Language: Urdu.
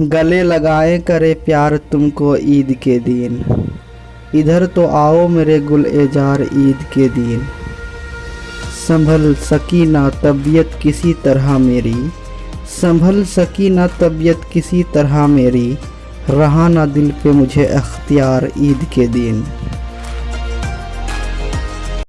گلے لگائے کرے پیار تم کو عید کے دن۔ ادھر تو آؤ میرے گل اجار عید کے دن۔ سنبھل سکی نہ طبیعت کسی طرح میری۔ سنبھل سکی نہ طبیعت کسی طرح میری۔ رہا نہ دل پہ مجھے اختیار عید کے دن۔